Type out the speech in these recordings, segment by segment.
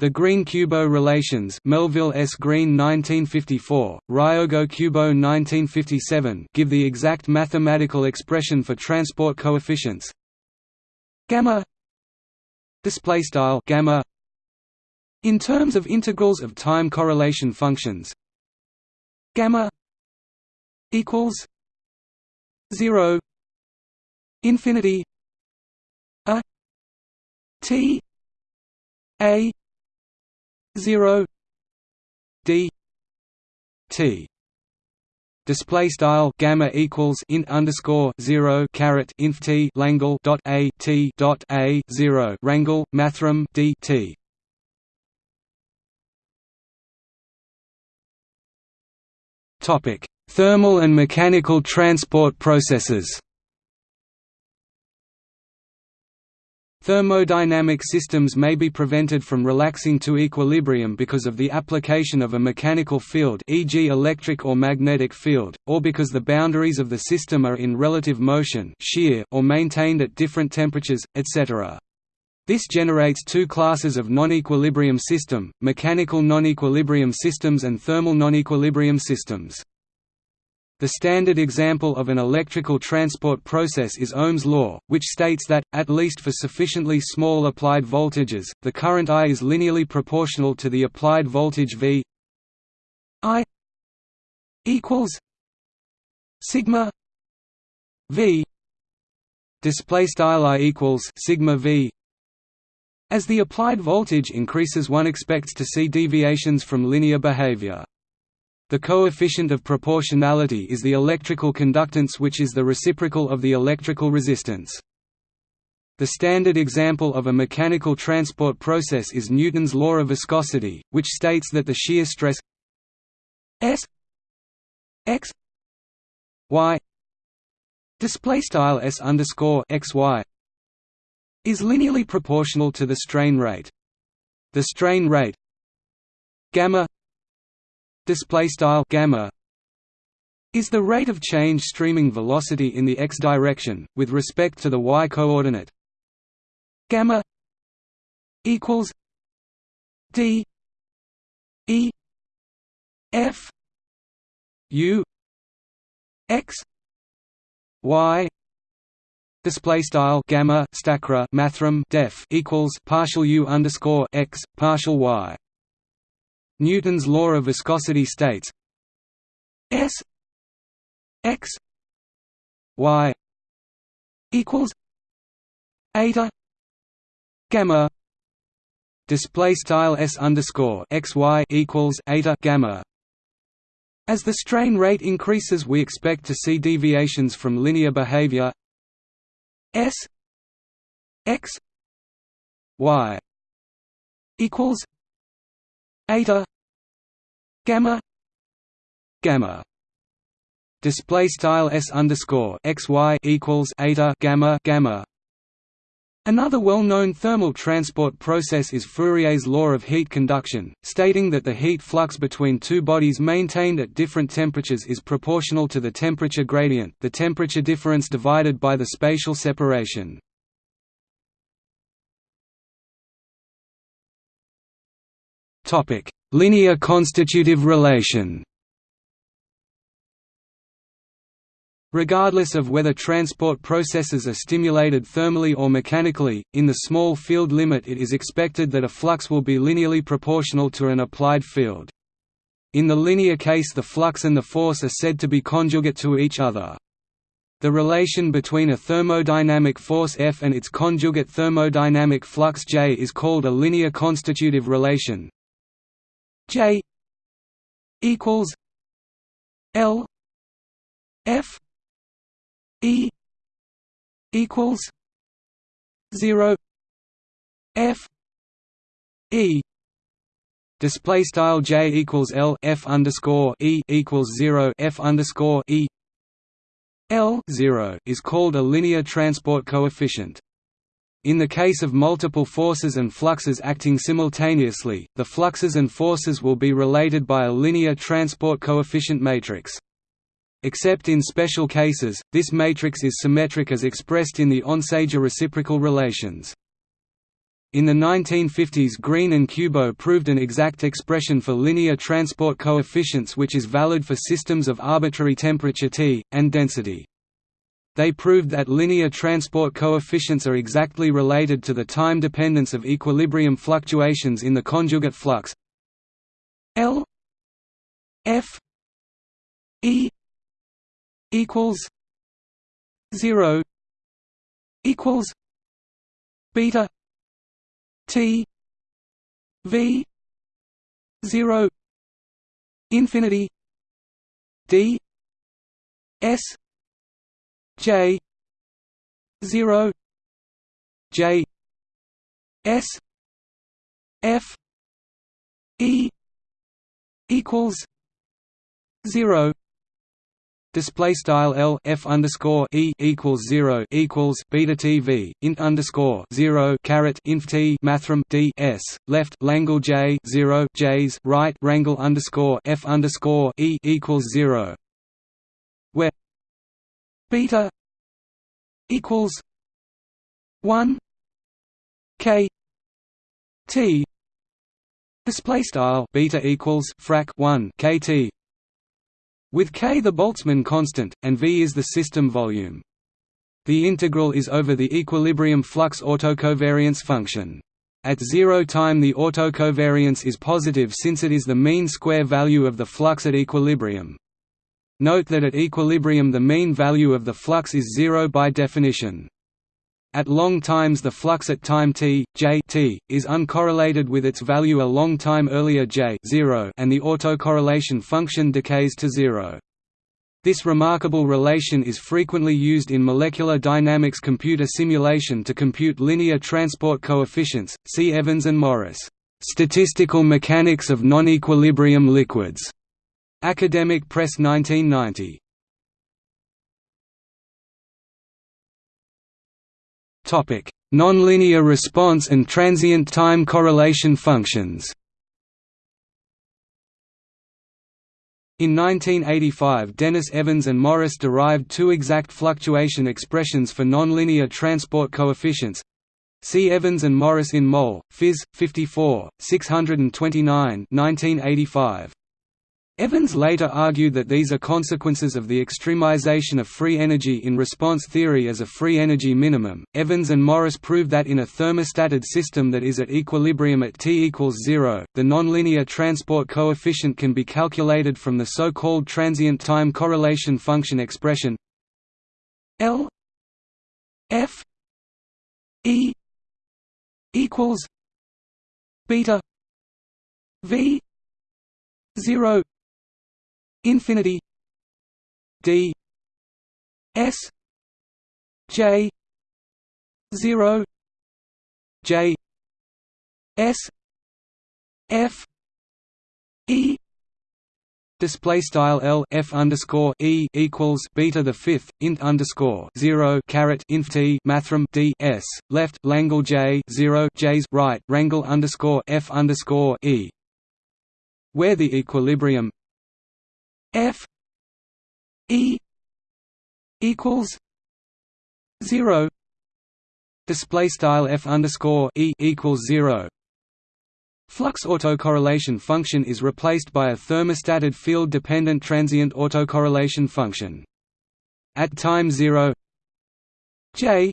The Green-Kubo relations Melville S. Green 1954, Ryogo-Kubo 1957 give the exact mathematical expression for transport coefficients gamma display style gamma in terms of integrals of time correlation functions gamma equals 0 infinity a t a 0 d t display style gamma equals int underscore 0 caret inf t langle dot a t dot a 0 rangle mathrm d t. Topic thermal and mechanical transport processes Thermodynamic systems may be prevented from relaxing to equilibrium because of the application of a mechanical field e.g. electric or magnetic field, or because the boundaries of the system are in relative motion shear or maintained at different temperatures, etc. This generates two classes of non-equilibrium system, mechanical non-equilibrium systems and thermal non-equilibrium systems. The standard example of an electrical transport process is Ohm's law, which states that, at least for sufficiently small applied voltages, the current I is linearly proportional to the applied voltage V I equals sigma V display style I equals sigma V as the applied voltage increases one expects to see deviations from linear behavior. The coefficient of proportionality is the electrical conductance which is the reciprocal of the electrical resistance. The standard example of a mechanical transport process is Newton's law of viscosity, which states that the shear stress S x y display style S underscore x y is linearly proportional to the strain rate. The strain rate gamma display style gamma is the rate of change streaming velocity in the x direction with respect to the y coordinate. Gamma equals d e f u x y. Display style gamma stackrel mathrm def equals partial u underscore x partial y Newton's law of viscosity states S x y equals eta gamma display style s underscore x y equals eta gamma. As the strain rate increases, we expect to see deviations from linear behavior. S x y equals eta gamma gamma display style s underscore x y equals eta gamma gamma Another well-known thermal transport process is Fourier's law of heat conduction, stating that the heat flux between two bodies maintained at different temperatures is proportional to the temperature gradient the temperature difference divided by the spatial separation. Linear constitutive relation Regardless of whether transport processes are stimulated thermally or mechanically, in the small field limit it is expected that a flux will be linearly proportional to an applied field. In the linear case the flux and the force are said to be conjugate to each other. The relation between a thermodynamic force F and its conjugate thermodynamic flux J is called a linear constitutive relation, J equals L F E equals zero F E display style J equals L F underscore E equals zero F underscore E L zero is called a linear transport coefficient. In the case of multiple forces and fluxes acting simultaneously, the fluxes and forces will be related by a linear transport coefficient matrix. Except in special cases, this matrix is symmetric as expressed in the Onsager reciprocal relations. In the 1950s Green and Kubo proved an exact expression for linear transport coefficients which is valid for systems of arbitrary temperature T, and density. They proved that linear transport coefficients are exactly related to the time dependence of equilibrium fluctuations in the conjugate flux. L F E equals zero equals beta T V zero infinity D S J zero J S F E equals zero. Display style L F underscore E equals zero equals beta TV int underscore zero caret inf T mathrm D S. Left Langle J zero J's. Right Rangle underscore F underscore E equals zero beta equals one K T display style beta equals frac 1 kt with k the Boltzmann constant, and V is the system volume. The integral is over the equilibrium flux autocovariance function. At zero time the autocovariance is positive since it is the mean square value of the flux at equilibrium. Note that at equilibrium the mean value of the flux is zero by definition. At long times the flux at time t, j t, is uncorrelated with its value a long time earlier j 0 and the autocorrelation function decays to zero. This remarkable relation is frequently used in molecular dynamics computer simulation to compute linear transport coefficients. See Evans and Morris, Statistical Mechanics of Non-Equilibrium Liquids. Academic Press 1990. Nonlinear response and transient time correlation functions In 1985 Denis Evans and Morris derived two exact fluctuation expressions for nonlinear transport coefficients. See Evans and Morris in Mol, Phys. 54, 629 1985. Evans later argued that these are consequences of the extremization of free energy in response theory as a free energy minimum. Evans and Morris proved that in a thermostated system that is at equilibrium at T equals zero, the nonlinear transport coefficient can be calculated from the so-called transient time correlation function expression L F E equals beta V zero infinity d s j 0 j s f e Display style L F underscore E equals beta the fifth int underscore zero caret inf T mathrm D S left Langle J zero J's right Rangle underscore F underscore E where the equilibrium F E equals zero. Display style F underscore E equals zero. Flux autocorrelation function is replaced by a thermostated field-dependent transient autocorrelation function. At time 0 J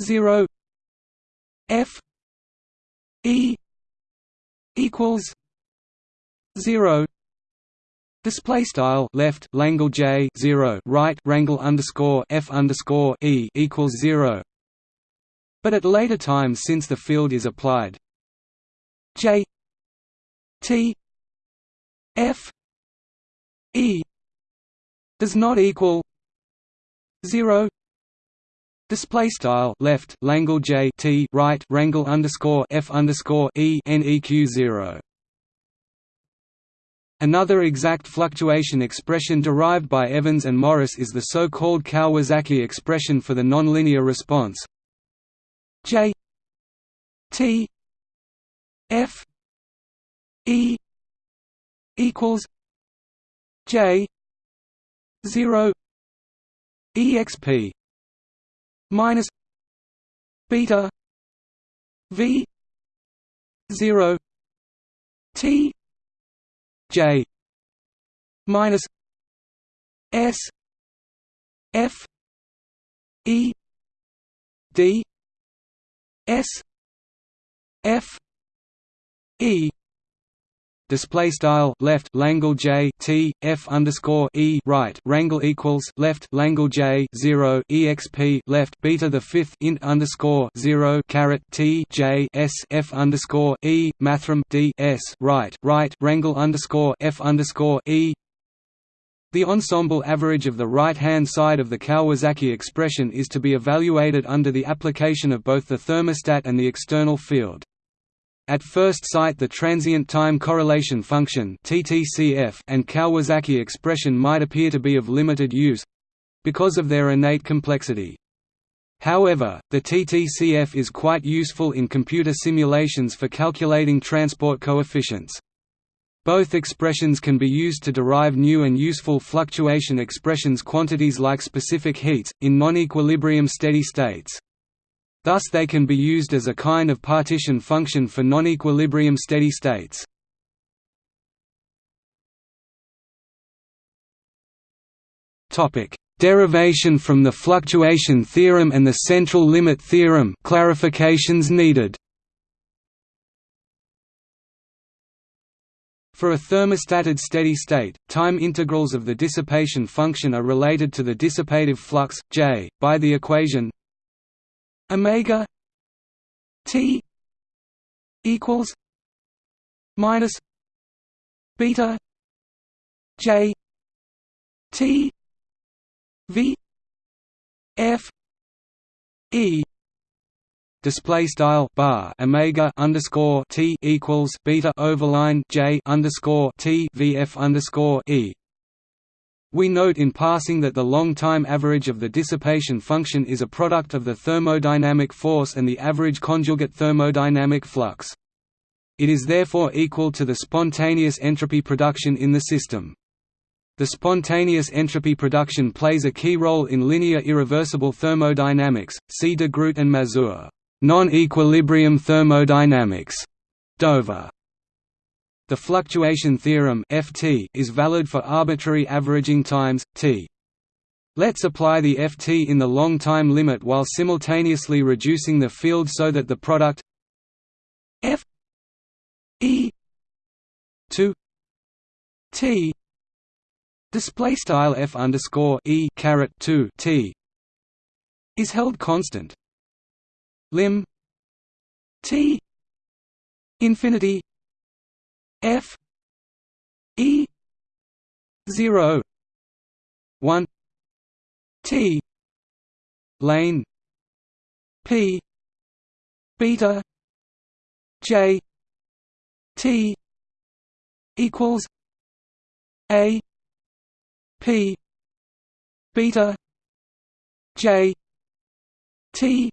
0 F E equals 0 Display style left Langle J zero right Rangle underscore F underscore E equals zero. But at later times since the field is applied. J T F E does not equal zero. Display style left Langle J T right Rangle underscore F underscore E NEQ zero Another exact fluctuation expression derived by Evans and Morris is the so-called Kawasaki expression for the nonlinear response. J T F E equals J zero EXP minus beta V zero T J minus S F E D S F E display style left Langle J T F underscore E right Rangle equals left Langle J zero exp left beta the fifth int underscore zero caret T J S F underscore E mathrm D S right right Rangle underscore F underscore E the ensemble average of the right-hand side of the Kawasaki expression is to be evaluated under the application of both the thermostat and the external field. At first sight the transient time correlation function and Kawasaki expression might appear to be of limited use—because of their innate complexity. However, the TTCF is quite useful in computer simulations for calculating transport coefficients. Both expressions can be used to derive new and useful fluctuation expressions quantities like specific heats, in non-equilibrium steady states. Thus they can be used as a kind of partition function for non-equilibrium steady states. Derivation from the fluctuation theorem and the central limit theorem clarifications needed. For a thermostated steady state, time integrals of the dissipation function are related to the dissipative flux J by the equation omega T equals minus beta J T V F E display style bar omega underscore t equals beta overline j underscore t vf underscore e. We note in passing that the long-time average of the dissipation function is a product of the thermodynamic force and the average conjugate thermodynamic flux. It is therefore equal to the spontaneous entropy production in the system. The spontaneous entropy production plays a key role in linear irreversible thermodynamics. See de Groot and Mazur. Non-equilibrium thermodynamics. Dover. The fluctuation theorem (FT) is valid for arbitrary averaging times t. Let's apply the ft in the long time limit while simultaneously reducing the field so that the product f e 2 t display style f underscore e caret 2 t is held constant lim t infinity f e 0 1 t lane p beta j t equals a p beta j t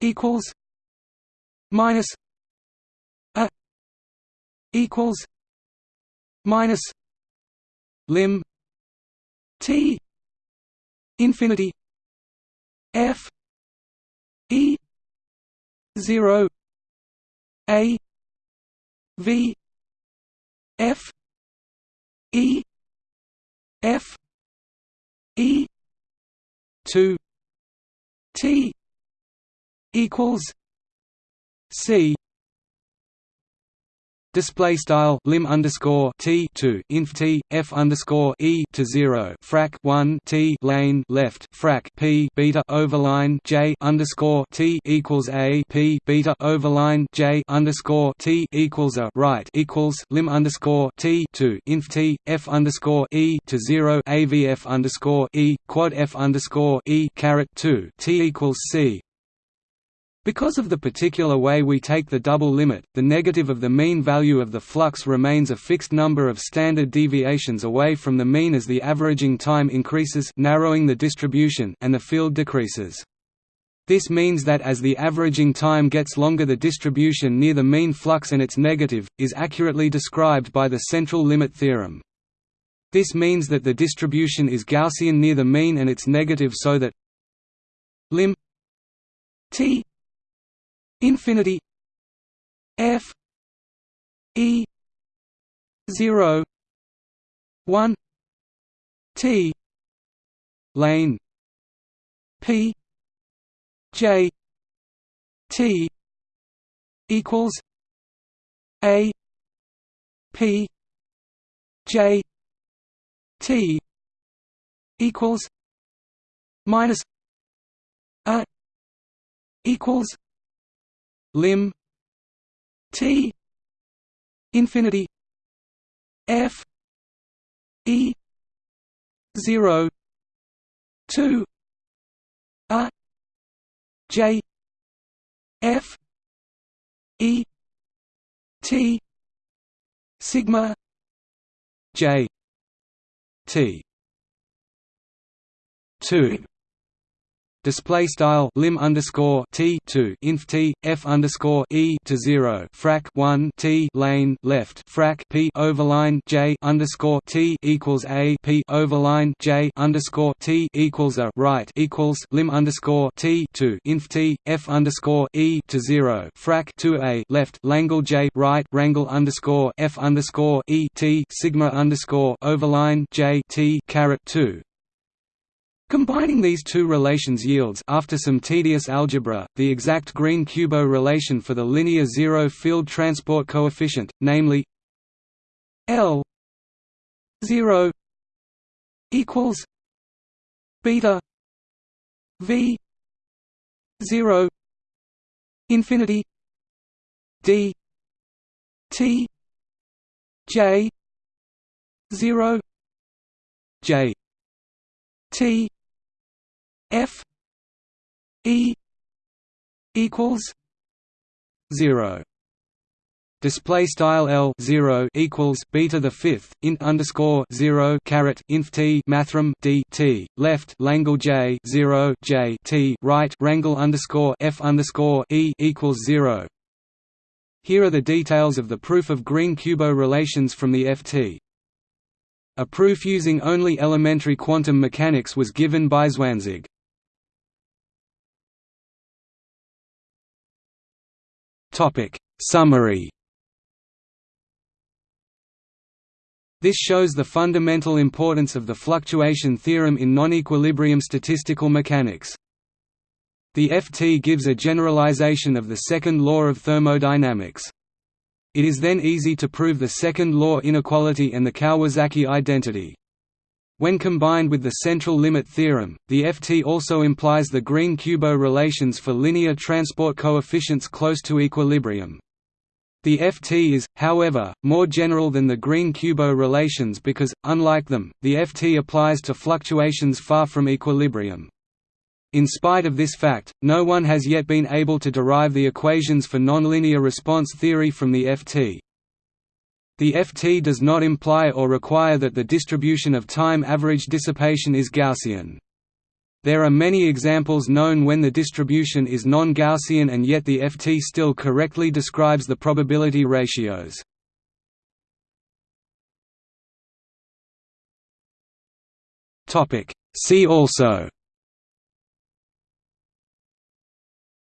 equals minus equals minus lim t infinity f e 0 a v f e f e 2 t equals C display style lim underscore t two inf t f underscore e to zero frac one t lane left frac p beta overline j underscore t equals a p beta overline j underscore t equals a right equals lim underscore t two inf t f underscore e to zero avf underscore e quad f underscore e caret two t equals c because of the particular way we take the double limit, the negative of the mean value of the flux remains a fixed number of standard deviations away from the mean as the averaging time increases narrowing the distribution and the field decreases. This means that as the averaging time gets longer the distribution near the mean flux and its negative, is accurately described by the central limit theorem. This means that the distribution is Gaussian near the mean and its negative so that lim t infinity f e 0 1 t lane p j t equals a p j t equals minus a equals lim t infinity f e 0 2 a j f e t sigma j t. 2 display style lim underscore t two inf t f underscore e to zero frac one t lane left frac p overline j underscore t equals a p overline j underscore t equals a right equals lim underscore t two inf t f underscore e to zero frac two a left langle j right rangle underscore f underscore e t sigma underscore overline j t caret two Combining these two relations yields after some tedious algebra, the exact Green-Kubo relation for the linear zero field transport coefficient, namely L 0 equals beta V 0 infinity D T J 0 J T F E equals zero. Display style L zero equals beta the fifth int underscore zero caret inf t mathrm d t left Langle J zero J T right Rangle underscore F underscore E equals zero. Here are the details of the proof of Green-Kubo relations from the FT. A proof using only elementary quantum mechanics was given by Zwanzig. Topic Summary This shows the fundamental importance of the fluctuation theorem in non-equilibrium statistical mechanics. The FT gives a generalization of the second law of thermodynamics. It is then easy to prove the second law inequality and the Kawasaki identity. When combined with the central limit theorem, the FT also implies the Green-Kubo relations for linear transport coefficients close to equilibrium. The FT is, however, more general than the Green-Kubo relations because, unlike them, the FT applies to fluctuations far from equilibrium. In spite of this fact, no one has yet been able to derive the equations for nonlinear response theory from the FT. The FT does not imply or require that the distribution of time average dissipation is Gaussian. There are many examples known when the distribution is non-Gaussian and yet the FT still correctly describes the probability ratios. See also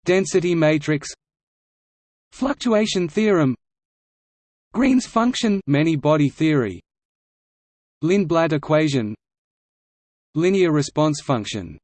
Density matrix Fluctuation theorem Green's function many-body theory. Lindblad equation. Linear response function